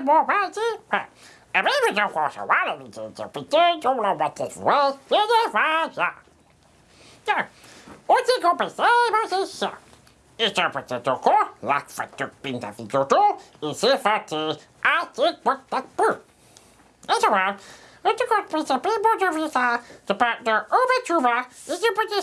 morazi. A mí me głosowało mi dziecię, pytęcią roboty złe, nie nie waża. Tak, u tego bezejmo się. I to po te duku, jak fatuk pinda widudu, i se fati, a ty pot tak pu. I to mam, i to kot pisa pibo do wisa, to pa do ube czuba, i to po te